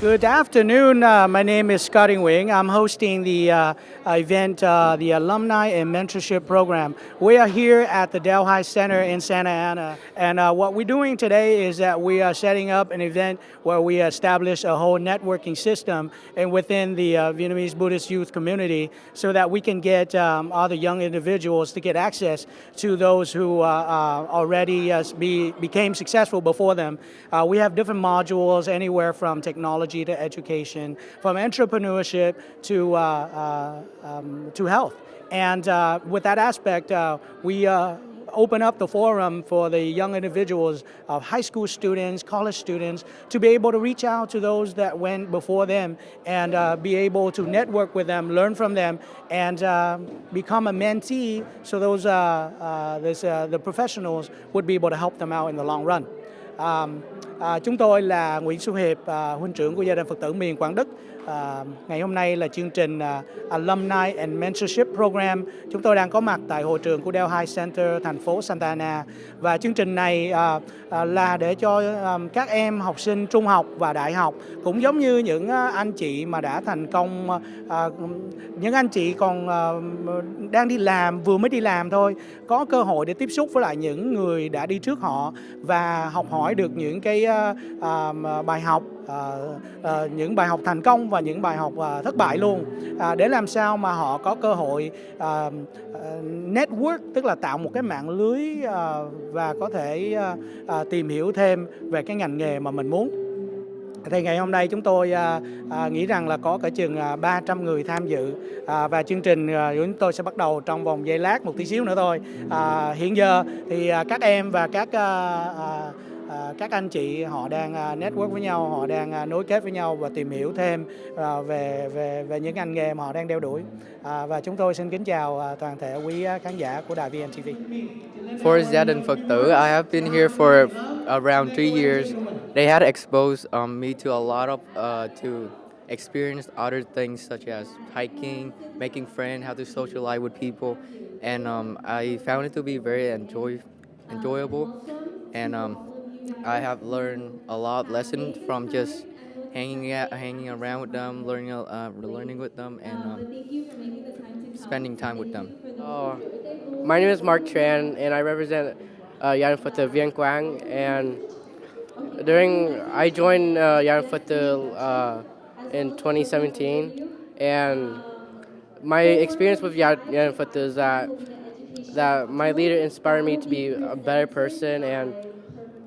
Good afternoon. Uh, my name is Scotty Wing. I'm hosting the uh, event, uh, the Alumni and Mentorship Program. We are here at the Delhi Center in Santa Ana. And uh, what we're doing today is that we are setting up an event where we establish a whole networking system and within the uh, Vietnamese Buddhist youth community so that we can get um, other young individuals to get access to those who uh, already be, became successful before them. we have different modules anywhere from technology technology to education, from entrepreneurship to, uh, uh, um, to health. And uh, with that aspect, uh, we open up the forum for the young individuals of high school students, college students, to be able to reach out to those that went before them and uh, be able to network with them, learn from them, and uh, become a mentee so those, uh this, the professionals would be able to help them out in the long run. Um, À, chúng tôi là Nguyễn Xuân Hiệp, à, huynh trưởng của gia đình Phật tử miền Quảng Đức. À, ngày hôm nay là chương trình à, Alumni and Mentorship Program. Chúng tôi đang có mặt tại hội trường của Delhi Center, thành phố Santa Ana. Và chương trình này à, à, là để cho à, các em học sinh trung học và đại học cũng giống như những à, anh chị mà đã thành công, à, à những anh chị còn à, đang đi làm, vừa mới đi làm thôi, có cơ hội để tiếp xúc với lại những người đã đi trước họ và học hỏi được những cái à, à bài học à, à, những bài học thành công và những bài học à, thất bại luôn à, để làm sao mà họ có cơ hội à, à, network tức là tạo một cái mạng lưới à, và có thể à, à, tìm hiểu thêm về cái ngành nghề mà mình muốn thì ngày hôm nay chúng tôi à, à, nghĩ rằng là có cả chừng à, 300 người tham dự à, và chương trình à, chúng tôi sẽ bắt đầu trong vòng giây lát một tí xíu nữa thôi. À, hiện giờ thì à, các em và các à, À, Ờ, các anh chị họ đang ờ, network với nhau, họ đang ờ, nối kết với nhau và tìm hiểu thêm về về về những ngành nghề mà họ đang đeo đuổi. và chúng tôi xin kính chào toàn thể quý khán giả của đài VNTV. For gia đình Phật tử, I have been here for around three years. They had exposed um, me to a lot of uh, to experience other things such as hiking, making friends, how to socialize with people, and um, I found it to be very enjoy enjoyable. And um, I have learned a lot of lessons from just hanging out, hanging around with them, learning, uh, learning with them, and um, spending time with them. Oh, my name is Mark Tran, and I represent uh, Yan Phật Viên Quang. And during I joined uh, Yan Phật uh, in 2017, and my experience with Yan, Yan Phật is that that my leader inspired me to be a better person and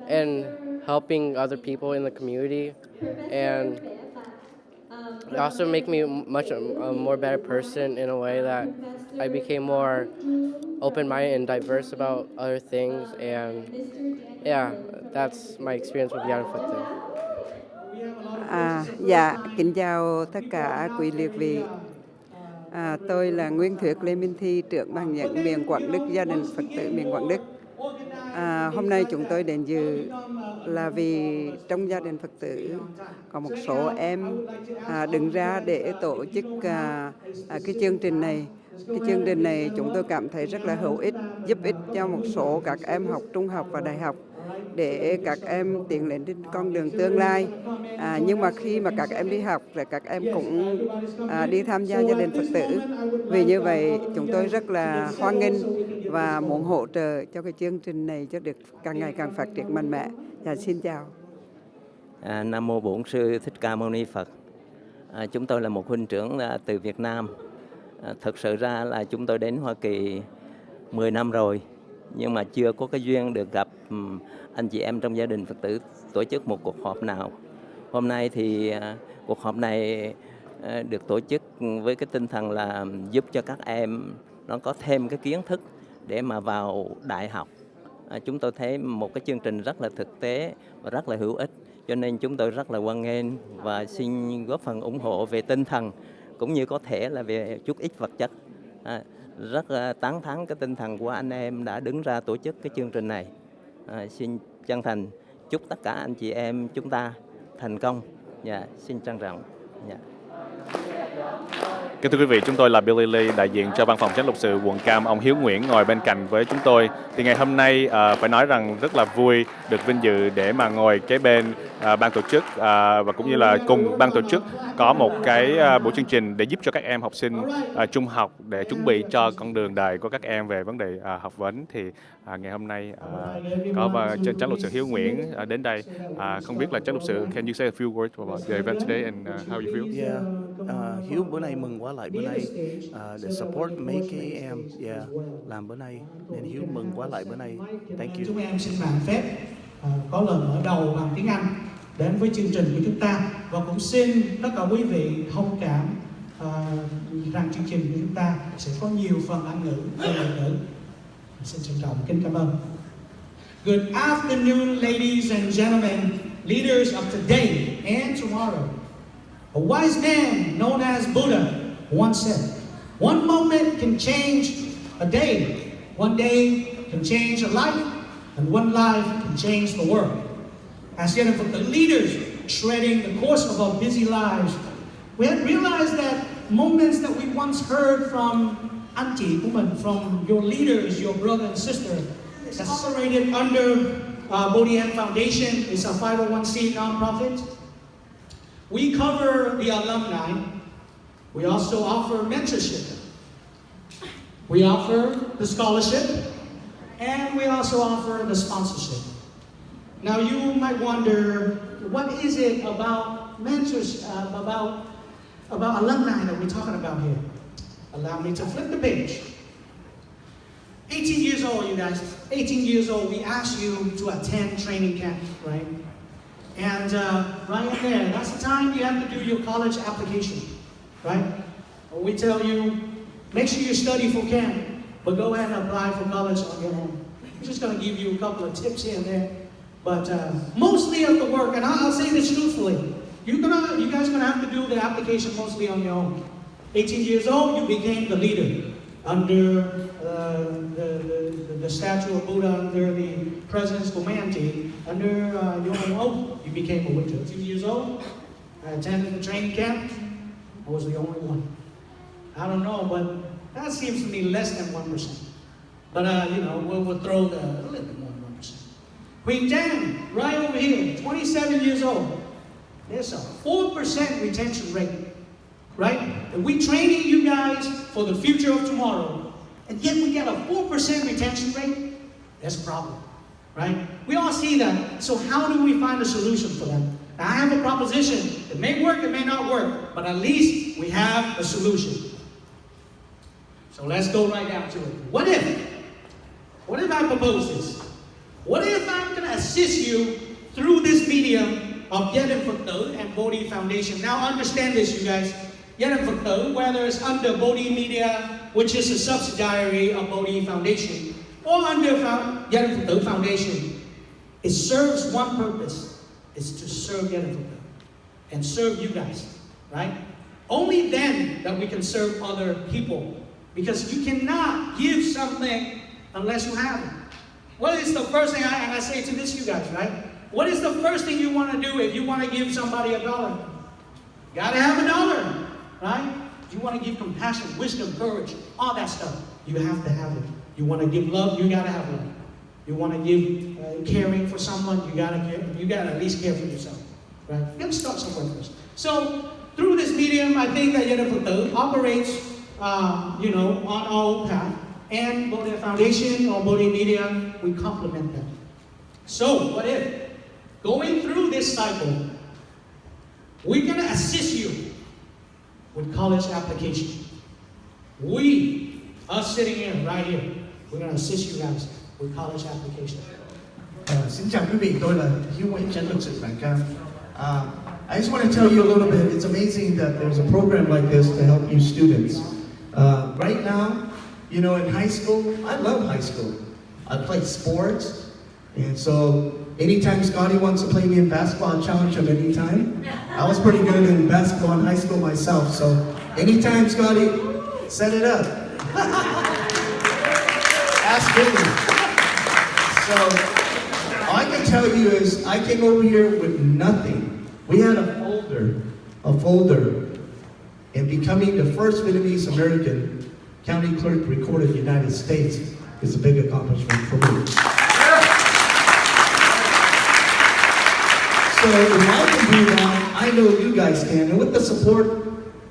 and helping other people in the community and it also make me much a, a more better person in a way that I became more open-minded and diverse about other things and yeah that's my experience with Young Phật À, dạ, kính chào tất cả quý liệt vị. À, tôi là Nguyên Thuyết Lê Minh Thi, trưởng ban nhận miền Quảng Đức, gia đình Phật tử miền Quảng Đức. À, hôm nay chúng tôi đến dự là vì trong gia đình Phật tử có một số em à, đứng ra để tổ chức à, à, cái chương trình này. Cái chương trình này chúng tôi cảm thấy rất là hữu ích, giúp ích cho một số các em học trung học và đại học để các em tiến lên trên con đường tương lai. À, nhưng mà khi mà các em đi học rồi các em cũng à, đi tham gia gia đình Phật tử. Vì như vậy chúng tôi rất là hoan nghênh và muốn hỗ trợ cho cái chương trình này cho được càng ngày càng phát triển mạnh mẽ. Dạ, xin chào. À, Nam mô Bổn sư Thích Ca Mâu Ni Phật. À, chúng tôi là một huynh trưởng à, từ Việt Nam. À, thực sự ra là chúng tôi đến Hoa Kỳ 10 năm rồi nhưng mà chưa có cái duyên được gặp anh chị em trong gia đình Phật tử tổ chức một cuộc họp nào. Hôm nay thì à, cuộc họp này à, được tổ chức với cái tinh thần là giúp cho các em nó có thêm cái kiến thức để mà vào đại học. À, chúng tôi thấy một cái chương trình rất là thực tế và rất là hữu ích cho nên chúng tôi rất là hoan nghênh và xin góp phần ủng hộ về tinh thần cũng như có thể là về chút ít vật chất. À, rất tán thán cái tinh thần của anh em đã đứng ra tổ chức cái chương trình này. À, xin chân thành chúc tất cả anh chị em chúng ta thành công. Dạ, xin trân trọng. Dạ. Kính thưa quý vị, chúng tôi là Billy Lee, đại diện cho văn phòng chánh luật sự quận Cam, ông Hiếu Nguyễn ngồi bên cạnh với chúng tôi. Thì ngày hôm nay à, phải nói rằng rất là vui được vinh dự để mà ngồi kế bên à, ban tổ chức à, và cũng như là cùng ban tổ chức có một cái à, buổi chương trình để giúp cho các em học sinh à, trung học để chuẩn bị cho con đường đời của các em về vấn đề à, học vấn. Thì à, ngày hôm nay à, có và chánh luật sự Hiếu Nguyễn à, đến đây. À, không biết là chánh luật sự, can you say a few words about the event today and uh, how you feel? Yeah, uh, Hiếu bữa nay mừng quá lại bữa nay uh, để support mấy cái em, yeah, làm bữa nay nên Hiếu mừng quá lại bữa nay. Thank you. Chúng em xin màn phép ờ, có lời mở đầu bằng tiếng Anh đến với chương trình của chúng ta và cũng xin tất cả quý vị thông cảm ờ, rằng chương trình của chúng ta sẽ có nhiều phần Anh ngữ và ngoại ngữ. Xin trân trọng kính cảm ơn. Good afternoon, ladies and gentlemen, leaders of today and tomorrow. A wise man known as Buddha once said, One moment can change a day, one day can change a life, and one life can change the world. As yet, for the leaders treading the course of our busy lives, we have realized that moments that we once heard from auntie, woman, from your leaders, your brother and sister, that's operated under uh, Bodhian Foundation. It's a 501c nonprofit. We cover the alumni. We also offer mentorship. We offer the scholarship. And we also offer the sponsorship. Now you might wonder, what is it about mentors, uh, about, about alumni that we're talking about here? Allow me to flip the page. 18 years old, you guys. 18 years old, we ask you to attend training camp, right? And uh, right there, that's the time you have to do your college application, right? We tell you, make sure you study for camp, but go ahead and apply for college on your own. I'm just going to give you a couple of tips here and there. But uh, mostly of the work, and I'll, I'll say this truthfully, you're gonna, you guys are going to have to do the application mostly on your own. 18 years old, you became the leader under uh, the, the, the statue of Buddha, under the president's command under uh, your own you became a witcher. Two years old, I attended the training camp. I was the only one. I don't know, but that seems to me less than 1%. But, uh, you know, we'll, we'll throw the, a little bit more than 1%. Queen Jan, right over here, 27 years old. There's a 4% retention rate, right? And we training you guys for the future of tomorrow, and yet we get a 4% retention rate? That's a problem, right? We all see that. So how do we find a solution for that? Now, I have a proposition. It may work, it may not work, but at least we have a solution. So let's go right down to it. What if? What if I propose this? What if I'm going to assist you through this medium of Yerin Phật and Bodhi Foundation? Now understand this, you guys. Yerin Phật tử, whether it's under Bodhi Media, which is a subsidiary of Bodhi Foundation, or under Yerin Phật tử Foundation, it serves one purpose. It's to serve Yerin Phật tử and serve you guys, right? Only then that we can serve other people. Because you cannot give something unless you have it. What is the first thing, I, and I say to this, you guys, right? What is the first thing you want to do if you want to give somebody a dollar? Gotta have a dollar, right? You want to give compassion, wisdom, courage, all that stuff. You have to have it. You want to give love, you gotta have love. You want to give uh, caring for someone, you gotta care. You gotta at least care for yourself, right? You gotta start somewhere first. So through this medium, I think that Yada Phật tử operates, uh, you know, on our own path. And Bodhi Foundation or Bodhi Media, we complement them. So what if going through this cycle, we're gonna assist you with college application. We, us sitting here, right here, we're gonna assist you guys with college application. Uh. Uh, I just want to tell you a little bit, it's amazing that there's a program like this to help you students. Uh, right now, you know, in high school, I love high school. I play sports, and so anytime Scotty wants to play me in basketball, I challenge him anytime. I was pretty good in basketball in high school myself, so anytime Scotty, set it up. Ask Billy. So, all I can tell you is I came over here with nothing. We had a folder, a folder and becoming the first Vietnamese American county clerk recorded in the United States is a big accomplishment for me. So if I can do that, I know you guys can. And with the support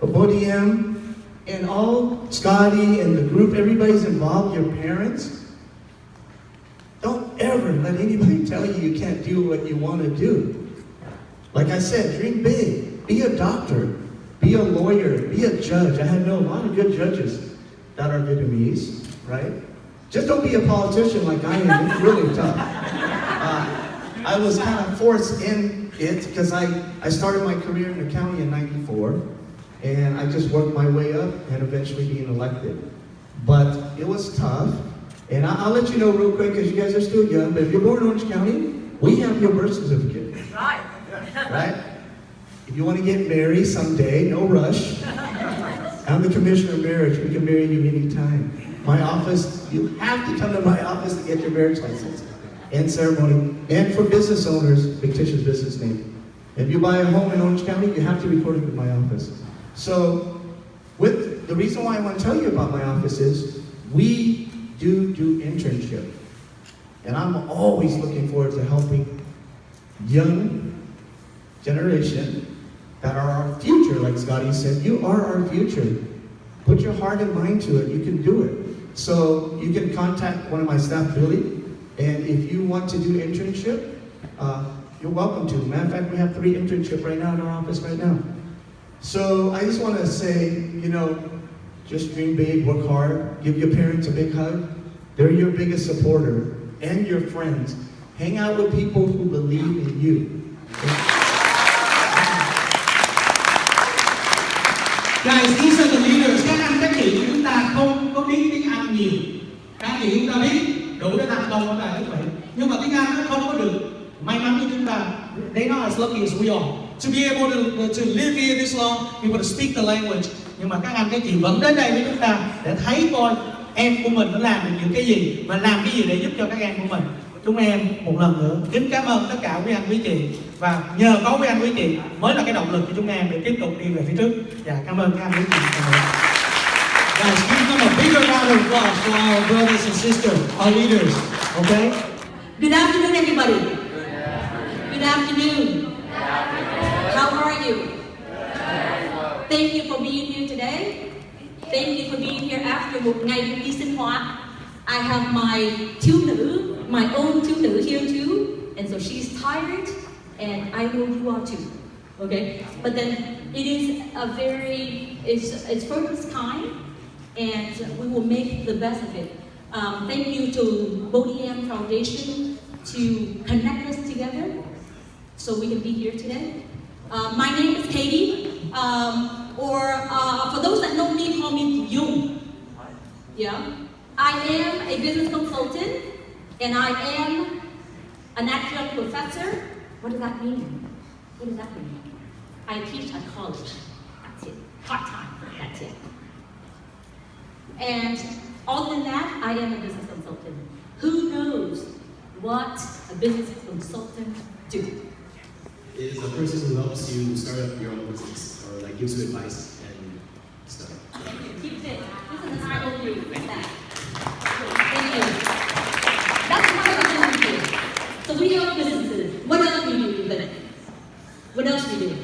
of ODM and all Scotty and the group, everybody's involved, your parents, don't ever let anybody tell you you can't do what you want to do. Like I said, dream big. Be a doctor. Be a lawyer. Be a judge. I had known a lot of good judges that are Vietnamese, right? Just don't be a politician like I am. It's really tough. Uh, I was kind of forced in it because I, I started my career in the county in 94 and I just worked my way up and eventually being elected. But it was tough. And I, I'll let you know real quick because you guys are still young, but if you're born in Orange County, we have your birth certificate. Right. Right? If you want to get married someday, no rush. I'm the commissioner of marriage. We can marry you anytime. My office, you have to come to my office to get your marriage license and ceremony. And for business owners, fictitious business name. If you buy a home in Orange County, you have to record it with my office. So, with the reason why I want to tell you about my office is we do do internship. And I'm always looking forward to helping young generation that are our future, like Scotty said. You are our future. Put your heart and mind to it. You can do it. So you can contact one of my staff, Billy, and if you want to do internship, uh, you're welcome to. Matter of fact, we have three internship right now in our office right now. So I just want to say, you know, just dream big, work hard, give your parents a big hug. They're your biggest supporter and your friends. Hang out with people who believe in you. Guys, these are the leaders. Các anh các chị chúng ta không có biết tiếng Anh nhiều. Các anh chị đối với thành công có tại như vậy. Nhưng mà tiếng Anh nó không có được may mắn như chúng ta. They not as lucky as we are. To be able to, to live here this long, be able to speak the language. Nhưng mà các anh các chị vẫn đến đây với chúng ta để thấy coi em của mình nó làm được những cái gì và làm cái gì để giúp cho các em của mình. Chúng em một lần nữa kính cảm ơn tất cả quý anh quý chị và nhờ có quý anh quý chị mới là cái động lực cho chúng em để tiếp tục đi về phía trước. Dạ cảm ơn các anh quý chị. và a bigger round of applause for our brothers and sisters, our leaders. Okay? Good afternoon, everybody. Good afternoon. How are you? Thank you for being here today. Thank you for being here after một ngày đi sinh. I have my thiếu nữ, my own thiếu nữ here too, and so she's tired, and I know you are too. Okay, but then it is a very, it's it's this kind, and we will make the best of it. Um, thank you to Bodhiam Foundation to connect us together so we can be here today. Uh, my name is Katie, um, or uh, for those that know me, call me Yung. Yeah, I am a business consultant, and I am an adjunct professor. What does that mean? What does that mean? I teach at college. That's it. Part time. That's it. And other than that, I am a business consultant. Who knows what a business consultant do? is a person who helps you start up your own business or like gives you advice and stuff. Keep it. This is an idol view. Like that. Thank you. That's what I want to. So we have businesses. What else do we do? What else do we do?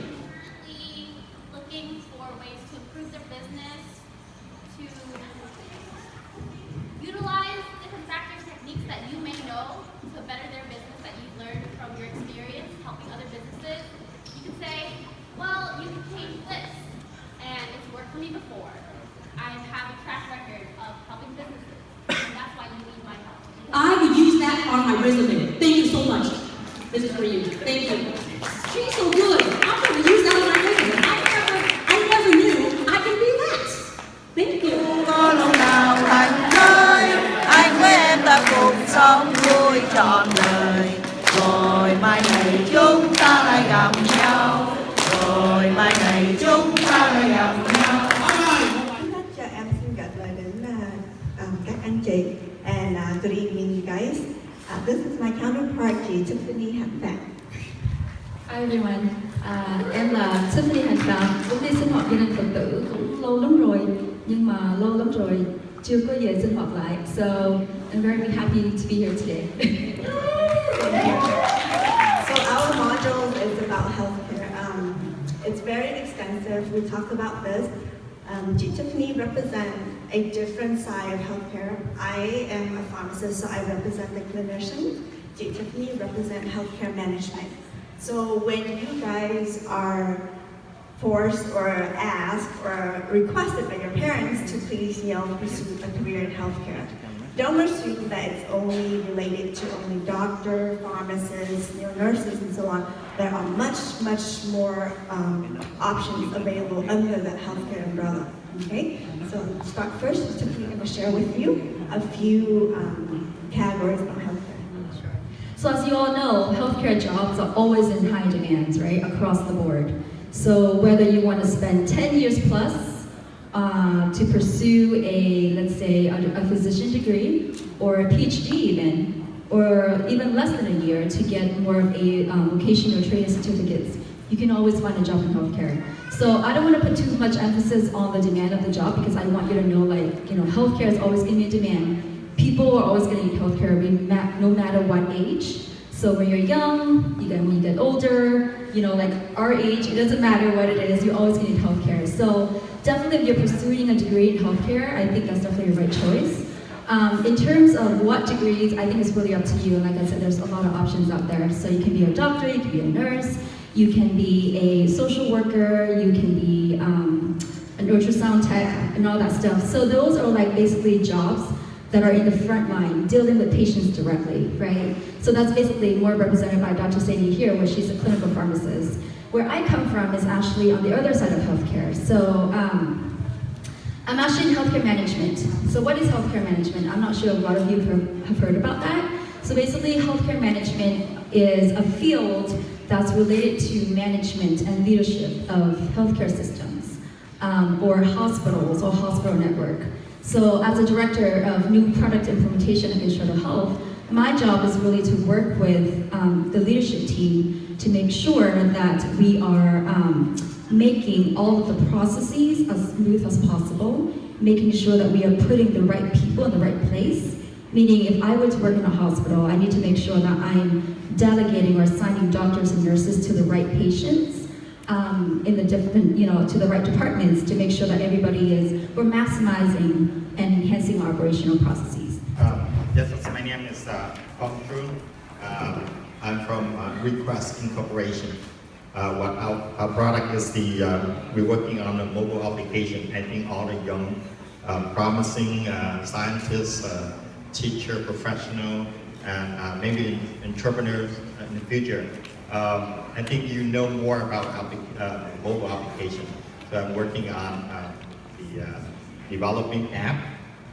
looking for ways to improve their business, to utilize different factors, techniques that know to better their business that you've learned from your experience helping other businesses. You can say, well, you this, and it's worked for me before. I have a track record of helping businesses, and that's why you need my help. I would use that on my resume. Thank you so much. This is for you. Thank you. She's so good. Everyone, à, em là Tiffany Hành Phạm, cũng đi sinh hoạt gia đình Phật tử cũng lâu lắm rồi, nhưng mà lâu lắm rồi chưa có về sinh hoạt lại. So I'm very happy to be here today. So our module is about healthcare. Um, it's very extensive. We talk about this. Um, Tiffany represents a different side of healthcare. I am a pharmacist, so I represent the clinician. Tiffany represents healthcare management. So when you guys are forced or asked or requested by your parents to please, you know, pursue a career in healthcare, don't assume that it's only related to only doctor, pharmacists, you know, nurses, and so on. There are much, much more um, options available under the healthcare umbrella. Okay, so start first. Going to share with you a few um, categories about healthcare. So as you all know, healthcare jobs are always in high demand, right, across the board. So whether you want to spend 10 years plus uh, to pursue a, let's say, a, a physician degree, or a PhD even, or even less than a year to get more of a um, vocational training certificates, you can always find a job in healthcare. So I don't want to put too much emphasis on the demand of the job because I want you to know, like, you know, healthcare is always going to be in demand. People are always going to need healthcare no matter what age. So when you're young, you get, when you get older, you know, like our age, it doesn't matter what it is, you always going to need healthcare. So definitely if you're pursuing a degree in healthcare, I think that's definitely the right choice. Um, in terms of what degrees, I think it's really up to you. And like I said, there's a lot of options out there. So you can be a doctor, you can be a nurse, you can be a social worker, you can be um, an ultrasound tech, and all that stuff. So those are like basically jobs that are in the front line, dealing with patients directly, right? So that's basically more represented by Dr. Sadie here, where she's a clinical pharmacist. Where I come from is actually on the other side of healthcare. So um, I'm actually in healthcare management. So what is healthcare management? I'm not sure a lot of you have heard about that. So basically, healthcare management is a field that's related to management and leadership of healthcare systems, um, or hospitals or hospital network. So as a director of new product implementation at Minnesota Health, my job is really to work with um, the leadership team to make sure that we are um, making all of the processes as smooth as possible, making sure that we are putting the right people in the right place. Meaning if I were to work in a hospital, I need to make sure that I'm delegating or assigning doctors and nurses to the right patients um, in the different, you know, to the right departments to make sure that everybody is, we're maximizing and enhancing our operational processes. Uh, yes, my name is uh, Uh, I'm from uh, Request Incorporation. Uh, what our, our product is the, uh, we're working on a mobile application. I think all the young, uh, promising uh, scientists, uh, teacher, professional, and maybe entrepreneurs in the future. Um, I think you know more about uh, mobile application. So I'm working on uh, the uh, developing app,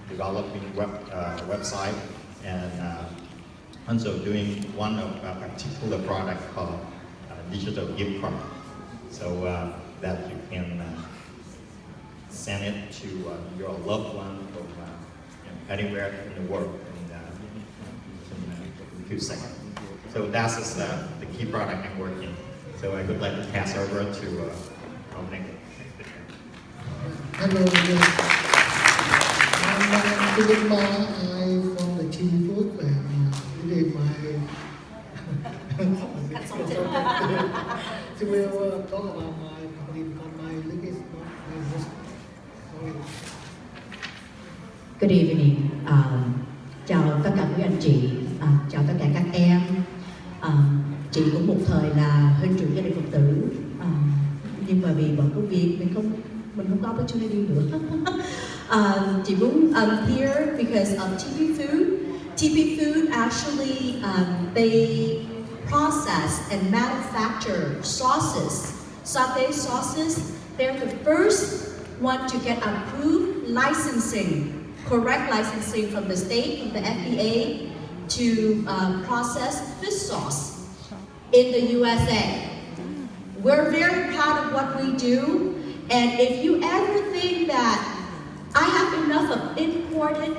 developing web uh, website, and uh, also doing one of a particular product called uh, digital gift card. So that you can send it to your loved one from anywhere in the world few seconds. So that's uh, the key product I'm working. So I would like to pass over to uh, our next speaker. Hello again. I'm Philip Ma. I'm from the TV Food and uh, today my so we'll uh, talk about my company because my link is not my most. Good evening. Um, chào tất cả quý anh chị chị cũng một thời là trưởng gia đình phật tử. À, nhưng mà vì bận công việc mình không mình không có opportunity nữa. Chị muốn um, here because of TP Food. TP Food actually um, they process and manufacture sauces. Satay sauces they're the first one to get approved licensing correct licensing from the state, from the FDA, to um, process fish sauce in the USA. We're very proud of what we do, and if you ever think that I have enough of imported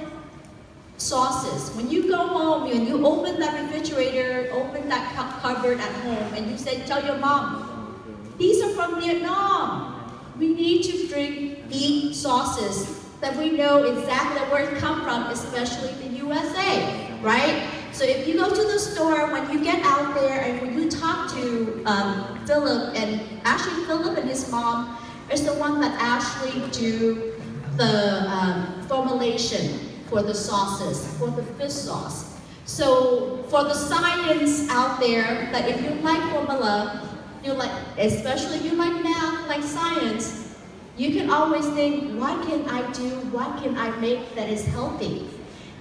sauces, when you go home and you open that refrigerator, open that cupboard at home and you say, tell your mom, these are from Vietnam. We need to drink, eat sauces that we know exactly where it come from, especially the USA, right? So if you go to the store, when you get out there and when you talk to um, Philip, and actually Philip and his mom is the one that actually do the um, formulation for the sauces, for the fish sauce. So for the science out there, that if you like formula, you like, especially you like math, like science, you can always think, what can I do, what can I make that is healthy?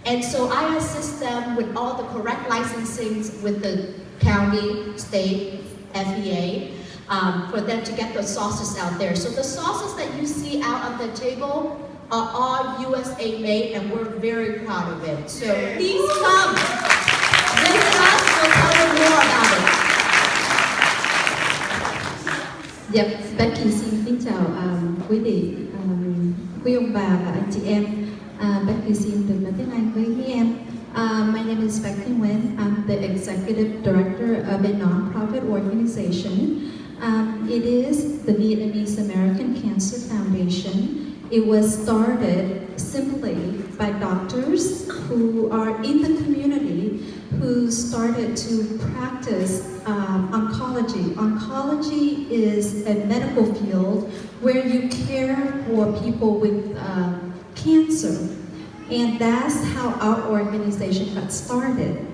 And so I assist them with all the correct licensings with the county, state, FDA, um, for them to get the sauces out there. So the sauces that you see out on the table are all USA made and we're very proud of it. So please come. Visit us, we'll tell you more about it. Dạ, Becky xin kính chào um, quý vị, um, quý ông bà và anh chị em. Uh, Becky xin được nói tiếng Anh với em. Uh, my name is Becky Nguyen. I'm the executive director of a non-profit organization. Um, it is the Vietnamese American Cancer Foundation. It was started simply by doctors who are in the community who started to practice um, oncology. Oncology is a medical field where you care for people with um, cancer. And that's how our organization got started.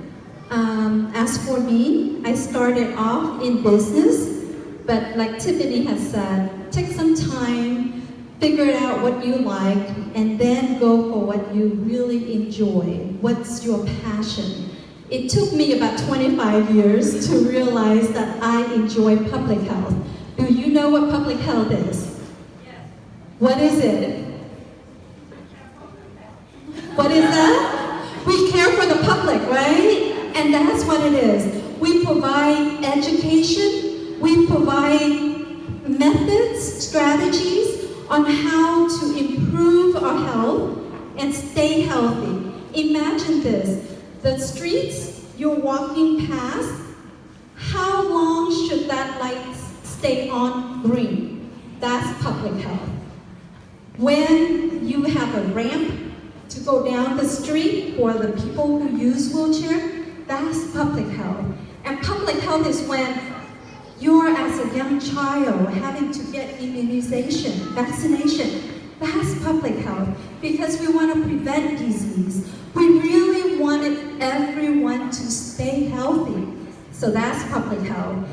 Um, as for me, I started off in business, but like Tiffany has said, take some time, figure out what you like, and then go for what you really enjoy. What's your passion? It took me about 25 years to realize that I enjoy public health. Do you know what public health is? Yes. What is it? What is that? We care for the public, right? And that's what it is. We provide education, we provide methods, strategies on how to improve our health and stay healthy. Imagine this, the streets you're walking past, how long should that light stay on green? That's public health. When you have a ramp to go down the street for the people who use wheelchair, that's public health. And public health is when you're as a young child having to get immunization, vaccination. That's public health because we want to prevent disease. We really wanted everyone to stay healthy. So that's public health.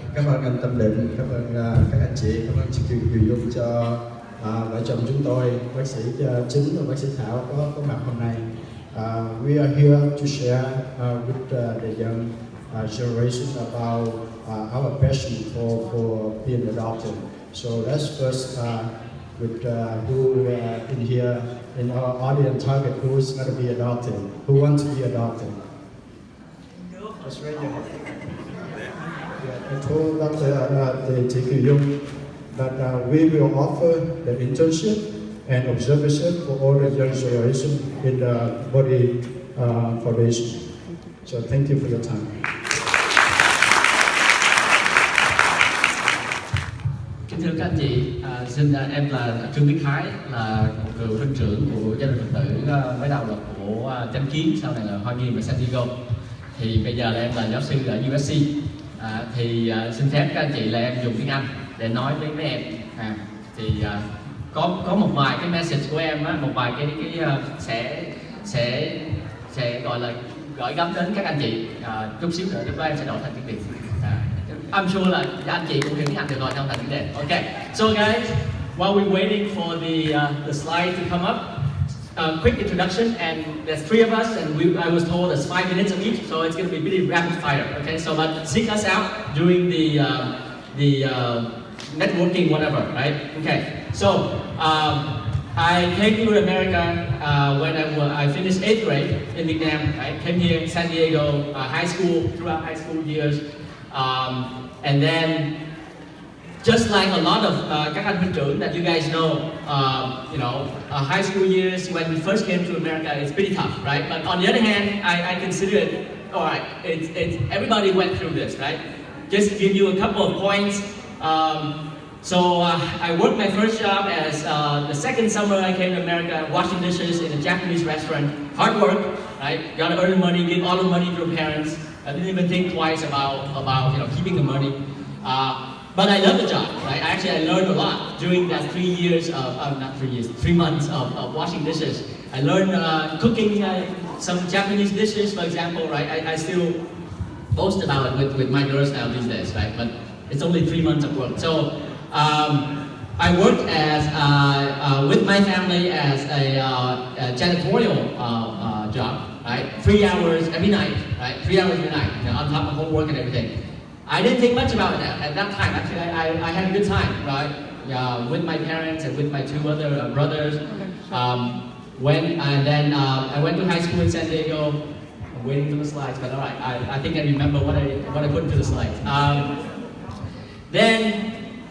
À, vợ chồng chúng tôi, bác sĩ à, Chính và bác sĩ Thảo có có mặt hôm nay. Uh, we are here to share uh, with uh, the young uh, generation about uh, our passion for, for being a doctor. So let's first uh, with uh, who uh, in here in our audience target who's going to be a doctor, who wants to be a doctor. Hand. Yeah, I told Dr. Uh, the Kiều Dung that uh, we will offer the internship and observership for all the young generation in the Body uh, Foundation. So thank you for your time. Kính thưa các anh chị, à, xin à, em là Trương Viết Thái là một cựu huynh trưởng của gia đình Phật tử à, mới đầu là của à, Chánh Kiến, sau này là Hoa Nghiêm và San Diego. Thì bây giờ là em là giáo sư ở USC. À, thì à, xin phép các anh chị là em dùng tiếng Anh để nói với mấy em. À, thì à, có có một vài cái message của em á, một vài cái cái uh, sẽ sẽ sẽ gọi là gửi gắm đến các anh chị. À, chút xíu nữa lúc đó em sẽ đổi thành tiếng việt. À, I'm sure là anh chị cũng hiểu tiếng Anh được rồi trong thành tiếng Việt Okay, so guys while we're waiting for the uh, the slide to come up uh, quick introduction and there's three of us and we, I was told it's five minutes of each so it's going to be really rapid fire. Okay so but seek us out during the uh, the uh, networking whatever right okay so um, I came to America uh, when I, wa- I finished eighth grade in Vietnam. I came here in San Diego, uh, high school, throughout high school years. Um, and then, just like a lot of uh, các anh huynh that you guys know, um, you know, uh, high school years when we first came to America, it's pretty tough, right? But on the other hand, I, I consider it all right, it's, it's, everybody went through this, right? Just give you a couple of points. Um, so uh, I worked my first job as uh, the second summer I came to America, washing dishes in a Japanese restaurant. Hard work, right? Got to earn money, give all the money to your parents. I didn't even think twice about, about you know, keeping the money. Uh, but I love the job, right? Actually, I learned a lot during that three years of, not three years, three months of, of washing dishes. I learned uh, cooking uh, some Japanese dishes, for example, right? I, I still boast about it with, with my girls now these days, right? But it's only three months of work. So um, I worked as, uh, uh, with my family as a, uh, a janitorial job, right? Three hours every night, right? Three hours every night, you know, on top of homework and everything. I didn't think much about it at that time. Actually, I, I, I had a good time, right? Uh, with my parents and with my two other uh, brothers. Um, when and then uh, I went to high school in San Diego. I'm waiting for the slides, but all right, I, I think I remember what I what I put into the slides. Um, then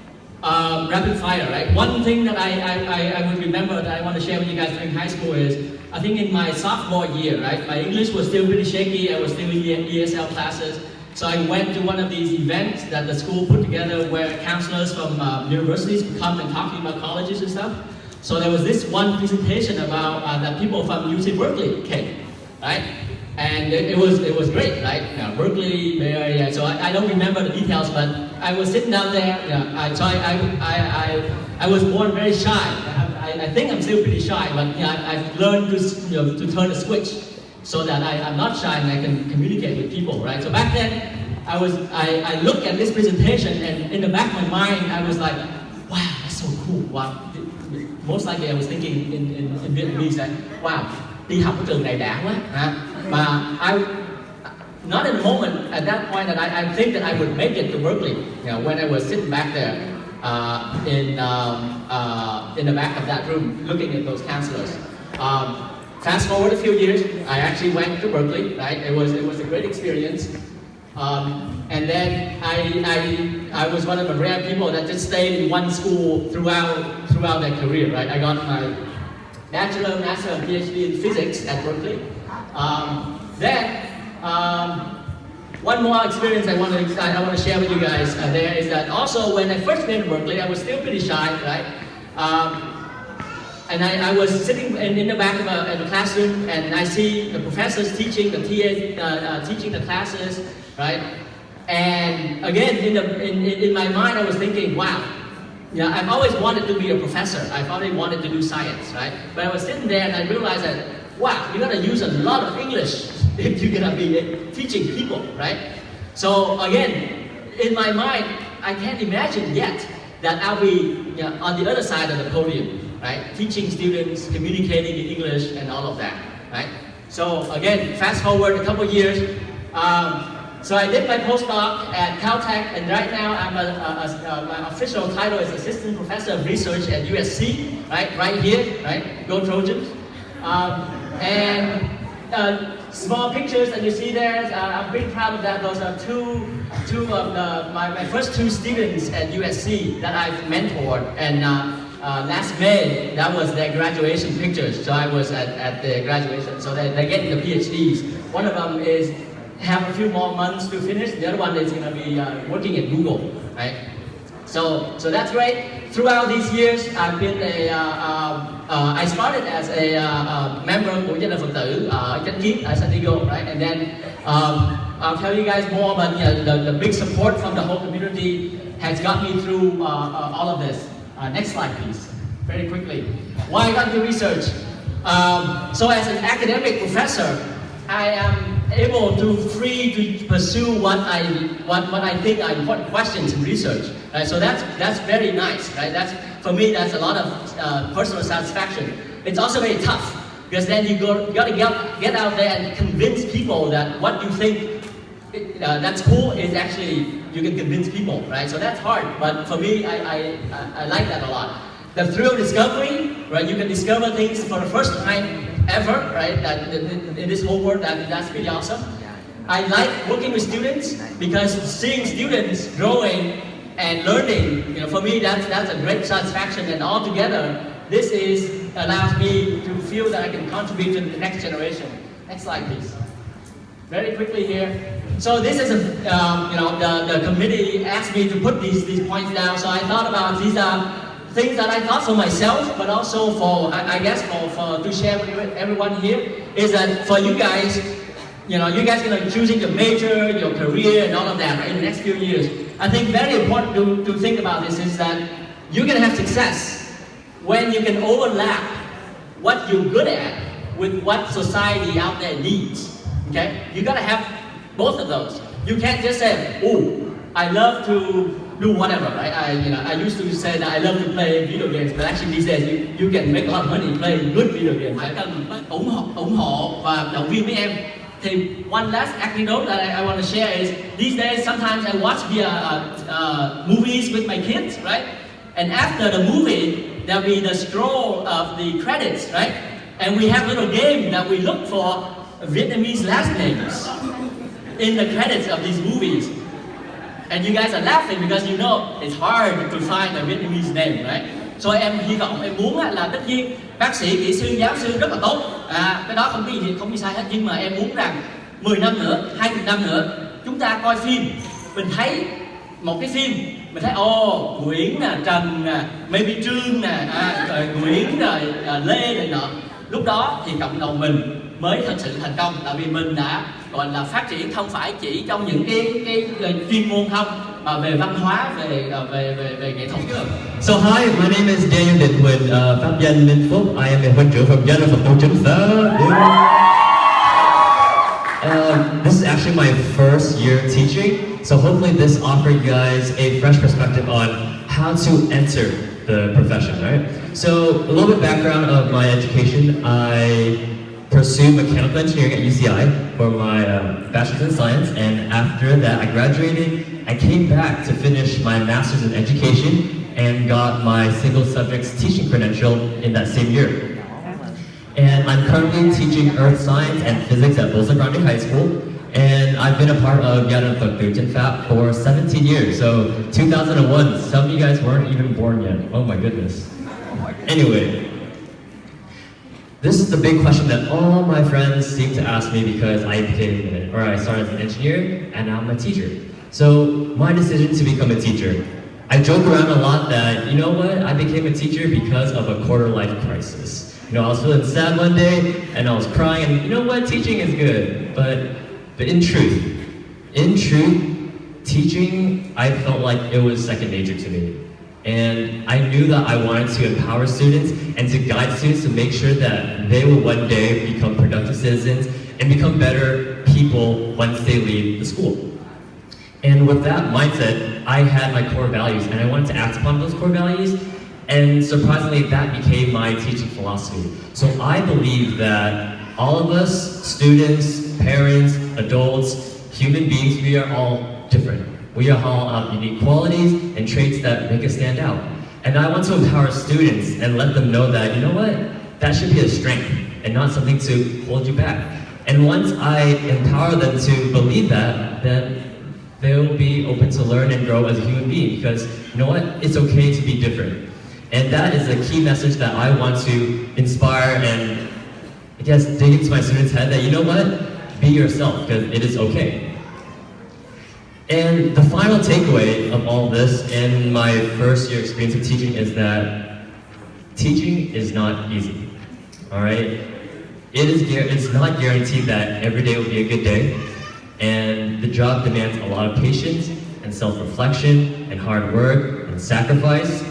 um, rapid fire, right? One thing that I, I, I would remember that I want to share with you guys during high school is I think in my sophomore year, right? My English was still pretty shaky. I was still in ESL classes. So I went to one of these events that the school put together where counselors from uh, universities come and talk about colleges and stuff. So there was this one presentation about uh, that people from UC Berkeley came, right? And it, it was it was great, right? Know, Berkeley, Bay Area. So I, I don't remember the details, but I was sitting down there. Know, I, so I, I, I, I, I was born very shy. I, I, think I'm still pretty shy, but know, I, I've learned to, you know, to turn the switch so that I, I'm not shy and I can communicate with people, right? So back then, I was I, I looked at this presentation and in the back of my mind, I was like, wow, that's so cool. Wow. Most likely I was thinking in, in, in Vietnamese that, wow, đi học ở trường này đã quá. Mà I, not in a moment at that point that I, I think that I would make it to Berkeley, you know, when I was sitting back there uh, in, um, uh, in the back of that room looking at those counselors. Um, Fast forward a few years, I actually went to Berkeley, right? It was, it was a great experience. Um, and then I, I, I was one of the rare people that just stayed in one school throughout, throughout their career, right? I got my bachelor, master, and PhD in physics at Berkeley. Um, then, um, one more experience I want to I want to share with you guys uh, there is that also when I first came to Berkeley, I was still pretty shy, right? Um, and I, I was sitting in, in the back of a, a, classroom and I see the professors teaching, the TAs uh, uh, teaching the classes, right? And again, in, the, in, in my mind, I was thinking, wow, know, I've always wanted to be a professor. I've always wanted to do science, right? But I was sitting there and I realized that, wow, you're gonna use a lot of English if you're gonna be teaching people, right? So again, in my mind, I can't imagine yet that I'll be you know, on the other side of the podium right? Teaching students, communicating in English, and all of that, right? So again, fast forward a couple years. Um, so I did my postdoc at Caltech, and right now I'm a, a, a, my official title is Assistant Professor of Research at USC, right? Right here, right? Go Trojans. Um, and uh, small pictures that you see there, uh, I'm pretty proud of that. Those are two, two of the, my, my first two students at USC that I've mentored. And uh, uh, last May, that was their graduation pictures. So I was at, at the graduation. So they, they're getting the PhDs. One of them is have a few more months to finish. The other one is going to be uh, working at Google, right? So, so that's great. Throughout these years, I've been a, uh, uh, uh I started as a uh, uh, member Gia đình Phật tử Chánh Kiến, ở San Diego, right? And then um, I'll tell you guys more, but you know, the, the big support from the whole community has got me through all of this. Uh, next slide, please. Very quickly. Why I got into research? Um, so as an academic professor, I am able to free to pursue what I what, what I think are important questions in research. Right? So that's that's very nice. Right? That's for me. That's a lot of uh, personal satisfaction. It's also very tough because then you go you got to get get out there and convince people that what you think uh, that's cool is actually you can convince people, right? So that's hard, but for me, I, I, I, like that a lot. The thrill of discovery, right? You can discover things for the first time ever, right? That in this whole world, that, that's pretty awesome. I like working with students because seeing students growing and learning, you know, for me, that's, that's a great satisfaction. And all together, this is allows me to feel that I can contribute to the next generation. Next slide, please. very quickly here. So this is a, um, you know, the, the committee asked me to put these, these points down, so I thought about these are things that I thought for myself, but also for, I, I guess, for, for to share with everyone here, is that for you guys, you know, you guys gonna choosing your major, your career, and all of that right, in the next few years. I think very important to, to think about this is that you're gonna have success when you can overlap what you're good at with what society out there needs. Okay? You gotta have both of those. You can't just say, oh, I love to do whatever, right? I, you know, I used to say that I love to play video games, but actually these days you, you can make a lot of money playing good video games. Phải cần ủng hộ, ủng hộ và động viên với em. Thì one last anecdote that I, I want to share is these days sometimes I watch via uh, uh, movies with my kids, right? And after the movie, there'll be the scroll of the credits, right? And we have a little game that we look for Vietnamese last names in the credits of these movies. And you guys are laughing because you know it's hard to find a Vietnamese name, right? So em hy vọng em muốn là tất nhiên bác sĩ, kỹ sư, giáo sư rất là tốt. À, Cái đó không có gì không có sai hết. Nhưng mà em muốn rằng 10 năm nữa, 20 năm nữa Chúng ta coi phim. Mình thấy một cái phim Mình thấy ồ oh, Nguyễn nè, Trần nè, maybe Trương nè à, rồi Nguyễn rồi à, Lê này nọ. Lúc đó thì cộng đồng mình mới thật sự thành công. Tại vì mình đã gọi là phát triển không phải chỉ trong những cái cái, cái chuyên môn không mà về văn hóa về về về về nghệ thuật So hi, my name is Daniel Định Huỳnh, uh, pháp danh Minh Phúc. I am a huấn trưởng from Dân Phật Tổ Chính this is actually my first year teaching, so hopefully this offered you guys a fresh perspective on how to enter the profession, right? So a little bit background of my education. I pursued mechanical engineering at UCI for my um, bachelor's in science, and after that I graduated. I came back to finish my master's in education and got my single subjects teaching credential in that same year. And I'm currently teaching earth science and physics at Bolsa Grande High School, and I've been a part of Yaran Phật FAP for 17 years. So 2001, some of you guys weren't even born yet. Oh my goodness. Anyway, this is the big question that all my friends seem to ask me because I became, or I started as an engineer and now I'm a teacher. So my decision to become a teacher, I joke around a lot that, you know what, I became a teacher because of a quarter life crisis. You know, I was feeling sad one day and I was crying and you know what, teaching is good. But, but in truth, in truth, teaching, I felt like it was second nature to me. And I knew that I wanted to empower students and to guide students to make sure that they will one day become productive citizens and become better people once they leave the school. And with that mindset, I had my core values and I wanted to act upon those core values and surprisingly, that became my teaching philosophy. So I believe that all of us, students, parents, adults, human beings, we are all different. We are all have unique qualities and traits that make us stand out. And I want to empower students and let them know that, you know what, that should be a strength and not something to hold you back. And once I empower them to believe that, then they'll be open to learn and grow as a human being because, you know what, it's okay to be different. And that is a key message that I want to inspire and, I guess, dig into my students' head that, you know what, be yourself because it is okay. And the final takeaway of all this in my first year experience of teaching is that teaching is not easy, all right? It is, it's not guaranteed that every day will be a good day, and the job demands a lot of patience and self-reflection and hard work and sacrifice.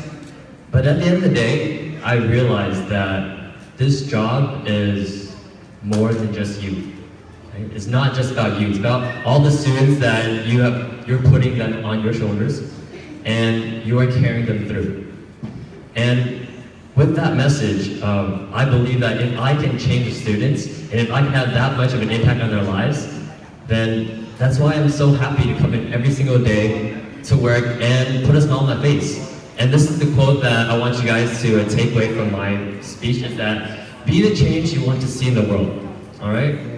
But at the end of the day, I realized that this job is more than just you. Right? It's not just about you, it's about all the students that you have, you're putting them on your shoulders and you are carrying them through. And with that message, um, I believe that if I can change students and if I can have that much of an impact on their lives, then that's why I'm so happy to come in every single day to work and put a smile on my face. And this is the quote that I want you guys to uh, take away from my speech is that be the change you want to see in the world. All right?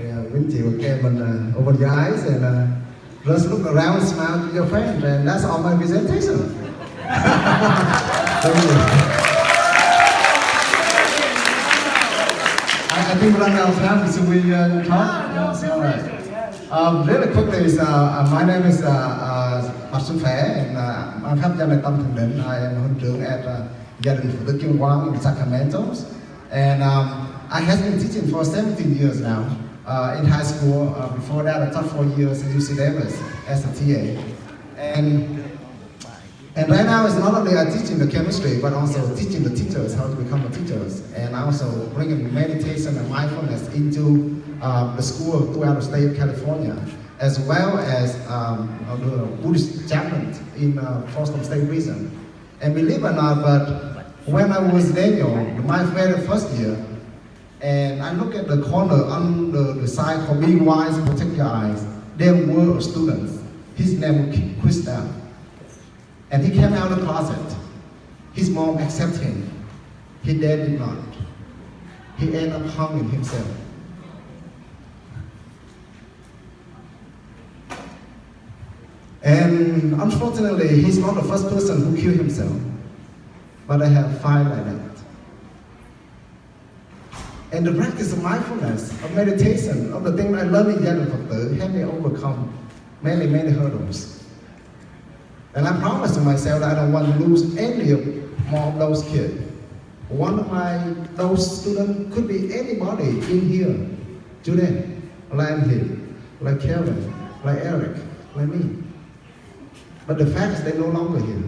Chị và các mình uh, open your eyes and uh, just look around, smile to your friend, and that's all my presentation. Thank you. I, I think running out of time, so we uh, talk. Yeah, all right. Um, really quickly, is, uh, my name is uh, uh, Mạc Xuân Phé, and uh, I'm from Gia Tâm Thành Định. I am huấn trưởng at uh, Gia đình Phật tử Kim Quang in Sacramento. And um, I have been teaching for 17 years now in high school. Uh, before that, I taught four years at UC Davis as a TA. And and right now, it's not only I teaching the chemistry, but also teaching the teachers how to become a teachers, and also bringing meditation and mindfulness into uh, the school throughout the state of California, as well as um, the Buddhist chaplain in uh, Folsom State Prison. And believe it or not, but when I was Daniel, my very first year, and I look at the corner on the, side for being Wise, Protect Your Eyes, there were students. His name was Down. And he came out of the closet. His mom accepted him. His dad did not. He ended up hanging himself. And unfortunately, he's not the first person who killed himself. But I have five like that. And the practice of mindfulness, of meditation, of the thing I learned in Zen Phật helped me overcome many, many hurdles. And I promised to myself that I don't want to lose any more of those kids. One of my those students could be anybody in here today, like I'm here, like Kevin, like Eric, like me. But the fact is they're no longer here.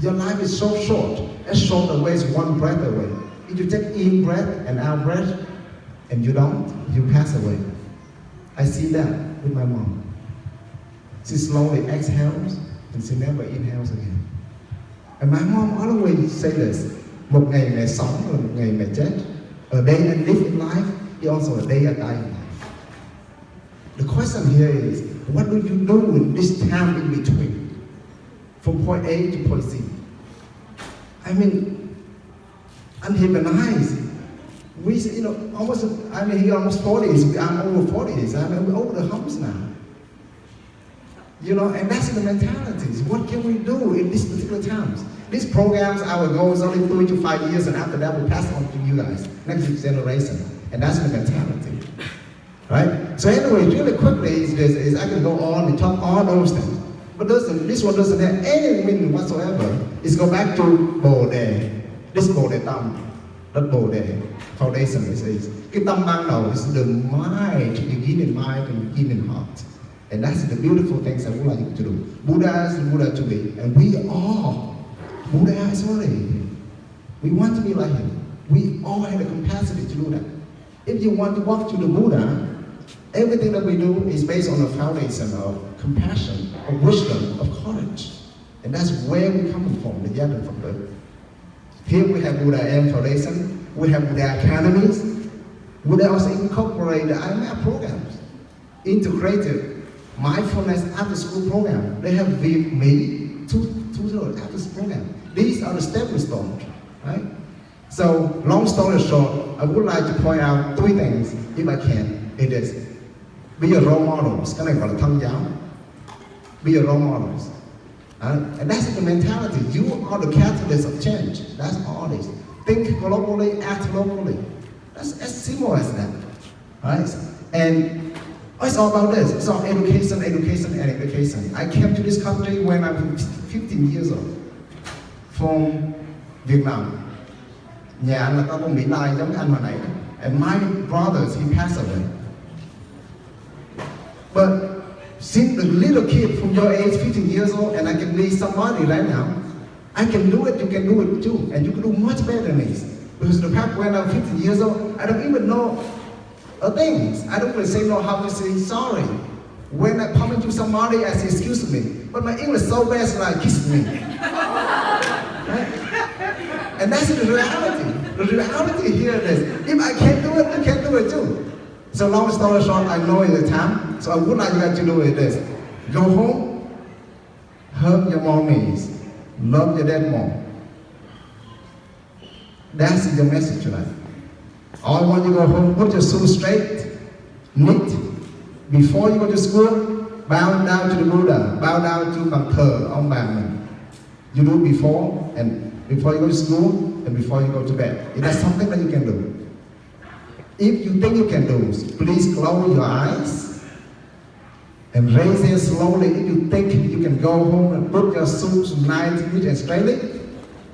Your life is so short, as short away as one breath away. If you take in breath and out breath, and you don't, you pass away. I see that with my mom. She slowly exhales, and she never inhales again. And my mom always say this, một ngày mẹ sống là một ngày mẹ chết. A day I live in life is also a day I die in life. The question here is, what do you do in this time in between? From point A to point C. I mean, unhumanized. We, you know, almost, I mean, he almost 40s, I'm over 40s, I mean, we're over the humps now. You know, and that's the mentalities. What can we do in these particular times? These programs, our goal is only three to five years, and after that, we'll pass on to you guys, next generation. And that's the mentality. Right? So anyway, really quickly, is, is, is I can go on and talk all those things. But doesn't, this one doesn't have any meaning whatsoever. It's go back to Đề. This Bồ Đề Tâm. Đất Bồ. Foundation, it says. Cái tâm ban đầu is the mind, you begin in mind and begin in heart. And that's the beautiful things I would like to do. Buddha is Buddha to be, and we are. Buddha is already. We want to be like him. We all have the capacity to do that. If you want to walk to the Buddha, everything that we do is based on a foundation of compassion, of wisdom, of courage. And that's where we're coming from, the Yadam from the Here we have Buddha M Foundation, we have Buddha Academies, Buddha also incorporate the IMF programs, integrated mindfulness after school program. They have with me two, two after school program. These are the stepping stones, right? So, long story short, I would like to point out three things, if I can. It is, be a role models. Cái này gọi là thân giáo. Be a role models. And that's the mentality. You are the catalyst of change. That's all it is. Think globally, act locally. That's as simple as that. Right? And it's all about this. It's all education, education, and education. I came to this country when I was 15 years old from Vietnam. Nhà anh là có con Mỹ Lai giống anh hồi nãy. And my brothers, he passed away. But since the little kid from your age, 15 years old, and I can be somebody right now, I can do it, you can do it too. And you can do much better than this. Because the fact when I'm 15 years old, I don't even know a thing. I don't even say know how to say sorry. When I come into somebody, I say excuse me. But my English is so bad, so I kiss me. right? And that's the reality. The reality here is, if I can't do it, you can't do it too. So long story short, I know it's the time, so I would like you to do it this. Go home, hug your mommies, love your dad mom. That's the message tonight. All I want you to go home, put your shoes straight, neat. Before you go to school, bow down to the Buddha, bow down to bàn thờ ông bà. You do it before, and before you go to school, and before you go to bed. Is that something that you can do? If you think you can do, please close your eyes And raise it slowly. If you think you can go home and put your soups nice, neat and straightly,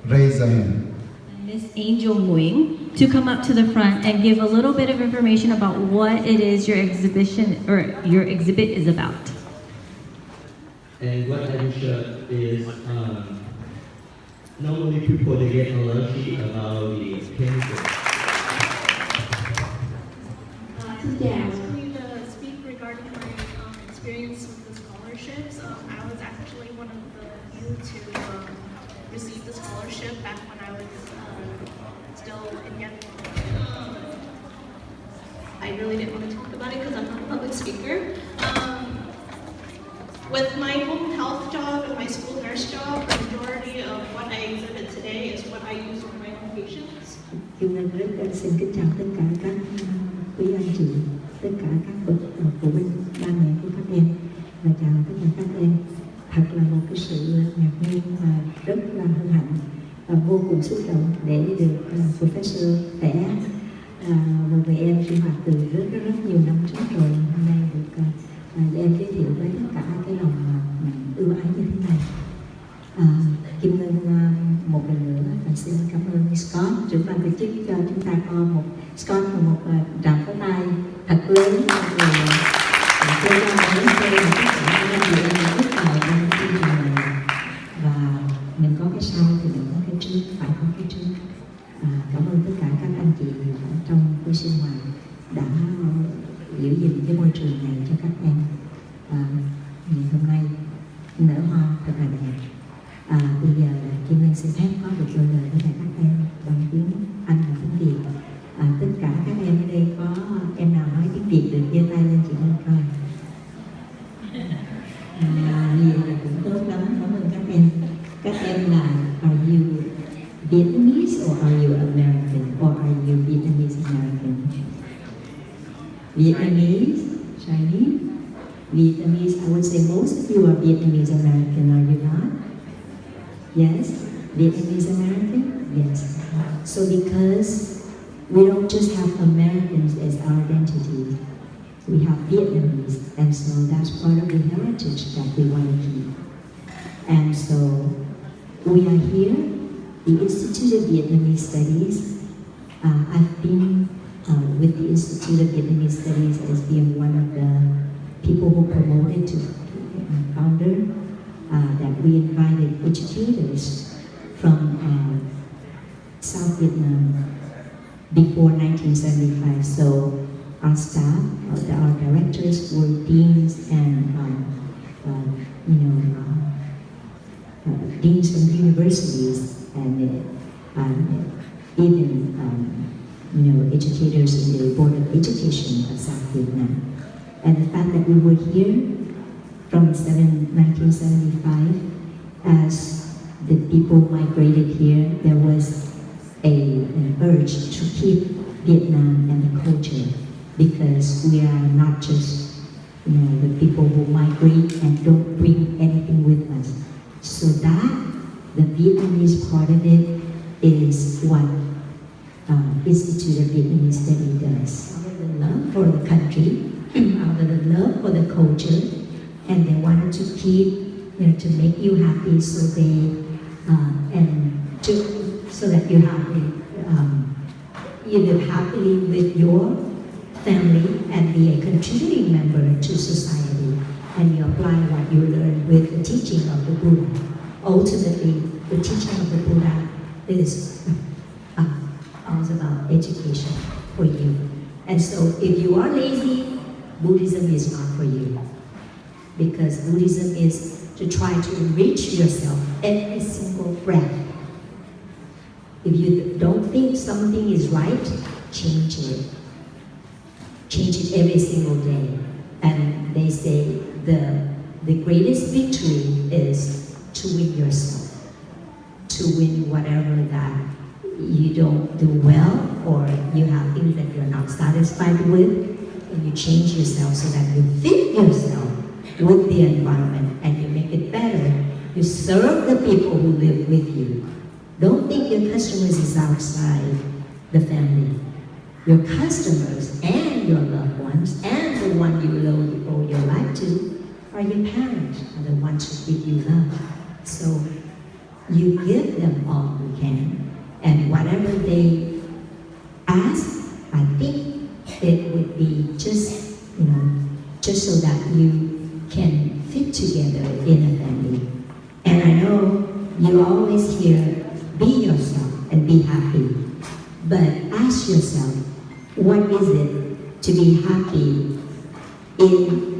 raise your hand. Miss Angel Nguyen to come up to the front and give a little bit of information about what it is your exhibition or your exhibit is about. And what I will show is um, normally people they get allergy about the chemical. Xin chào. Tôi to speak regarding my um, experience with the scholarships. Um, I was actually one of the few to um, receive the scholarship back when I was uh, still in Yan. I really didn't want to talk about it because I'm not a public speaker. Um, with my home health job and my school nurse job, the majority of what I exhibit today is what I use for my own patients. Kim Ngân rất là xin kính chào tất cả các uh, quý anh chị, tất cả các bậc phụ huynh, ba mẹ của các em và chào tất cả các em. Thật là một cái sự ngạc nhiên và rất là hân hạnh và vô cùng xúc động để được uh, Professor vẽ uh, một người em sinh hoạt từ rất rất rất nhiều năm trước rồi hôm nay được uh, uh, em giới thiệu với tất cả cái lòng uh, ưu ái như thế này. À, Kim Ngân uh, một lần nữa và xin cảm ơn Scott trưởng ban tổ chức cho chúng ta có một Scott và một uh, deans and um, uh, you know uh, uh, deans from universities and even um, you know educators in the Board of Education of South Vietnam. And the fact that we were here from 1975 as the people migrated here, there was a, an urge to keep Vietnam and the culture because we are not just you know, the people who migrate and don't bring anything with us. So that, the Vietnamese part of it, is what uh, Institute of Vietnamese Study does. Out of the love for the country, out of the love for the culture, and they wanted to keep, you know, to make you happy, so they, uh, and to, so that you happy, um, you live happily with your family and be a contributing member to society, and you apply what you learn with the teaching of the Buddha. Ultimately, the teaching of the Buddha is uh, all about education for you. And so if you are lazy, Buddhism is not for you because Buddhism is to try to enrich yourself every single breath. If you don't think something is right, change it. Change it every single day. And they say the, the greatest victory is to win yourself, to win whatever that you don't do well or you have things that you're not satisfied with, and you change yourself so that you fit yourself with the environment and you make it better. You serve the people who live with you. Don't think your customers is outside the family. Your customers and your loved ones and the one you owe, your life to are your parents are the ones who give you love. So you give them all you can, and whatever they ask, I think it would be just, you know, just so that you can fit together in a family. And I know you always hear, be yourself and be happy. But ask yourself, what is it to be happy in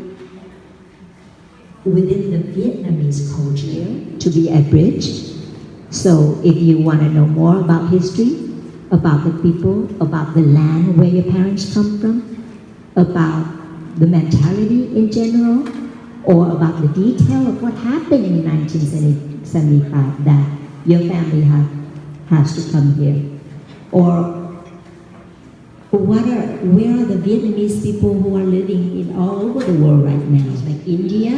within the Vietnamese culture to be a bridge? So if you want to know more about history, about the people, about the land where your parents come from, about the mentality in general, or about the detail of what happened in 1975 that your family have, has to come here. Or what are, where are the Vietnamese people who are living in all over the world right now? Like India,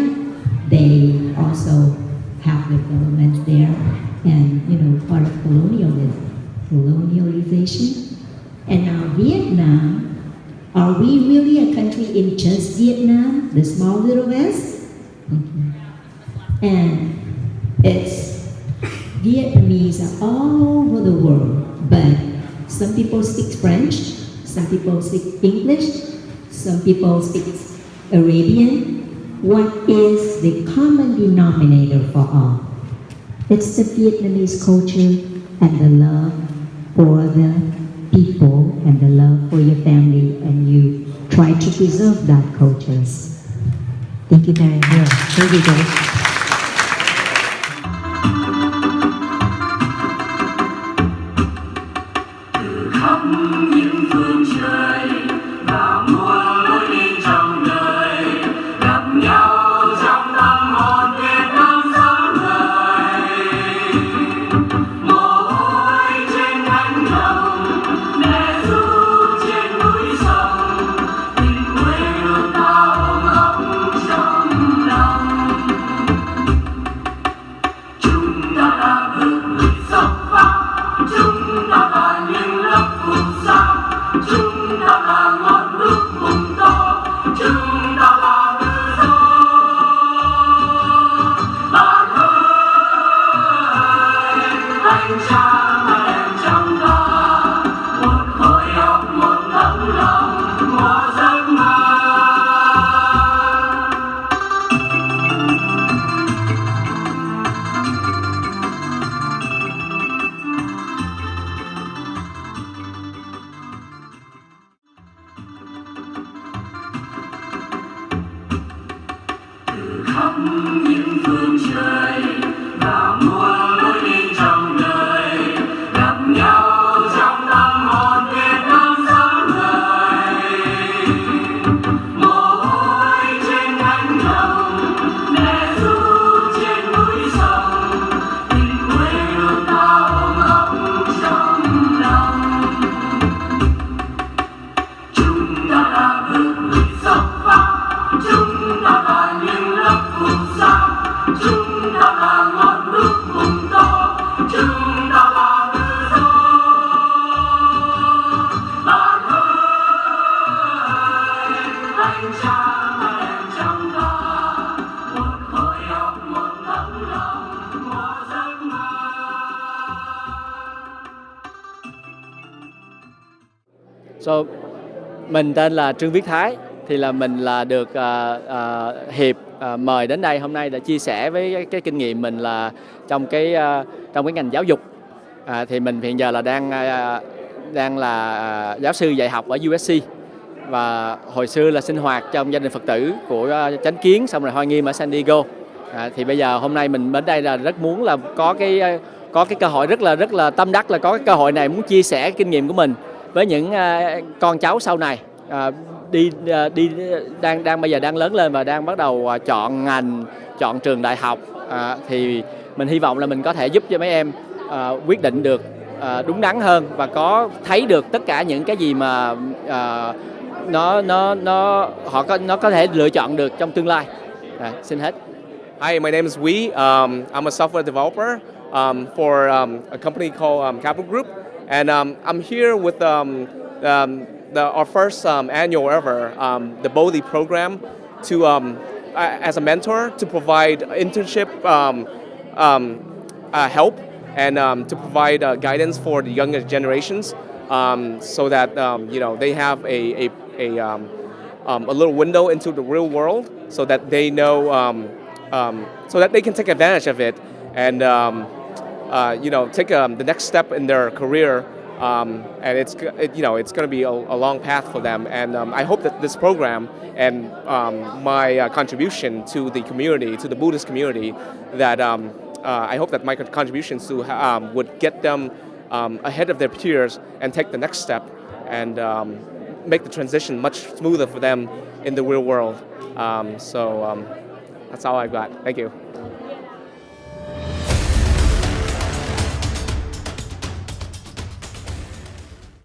they also have development there and, you know, part of colonialism, colonialization. And now Vietnam, are we really a country in just Vietnam, the small little West? And it's Vietnamese are all over the world, but some people speak French, some people speak English, some people speak Arabian. What is the common denominator for all? It's the Vietnamese culture and the love for the people and the love for your family, and you try to preserve that culture. Thank you very much. Thank you. Mình tên là Trương Viết Thái thì là mình là được uh, uh, hiệp uh, mời đến đây hôm nay để chia sẻ với cái, cái kinh nghiệm mình là trong cái uh, trong cái ngành giáo dục. À, thì mình hiện giờ là đang uh, đang là giáo sư dạy học ở USC và hồi xưa là sinh hoạt trong gia đình Phật tử của uh, Chánh Kiến xong rồi Hoa Nghiêm ở San Diego. À, thì bây giờ hôm nay mình đến đây là rất muốn là có cái có cái cơ hội rất là rất là tâm đắc là có cái cơ hội này muốn chia sẻ kinh nghiệm của mình với những à, con cháu sau này. À, đi à, đi đang đang bây giờ đang lớn lên và đang bắt đầu à, chọn ngành chọn trường đại học. À, thì mình hy vọng là mình có thể giúp cho mấy em à, quyết định được à, đúng đắn hơn và có thấy được tất cả những cái gì mà à, nó nó nó họ có nó có thể lựa chọn được trong tương lai. À, xin hết. Hi, my name is Wee. Um, I'm a software developer um, for um, a company called um, Capital Group, and um, I'm here with um, um, the, our first um, annual ever, um, the Bodhi program, to as a mentor to provide internship uh, help and to provide uh, guidance for the younger generations so that you know they have a, a, a, a little window into the real world so that they know so that they can take advantage of it. And um, uh, you know take um, the next step in their career um, and it's it, you know it's going to be a, a long path for them and um, I hope that this program and um, my uh, contribution to the community to the Buddhist community that um, uh, I hope that my contributions to um, would get them um, ahead of their peers and take the next step and make the transition much smoother for them in the real world. So that's all I've got. Thank you.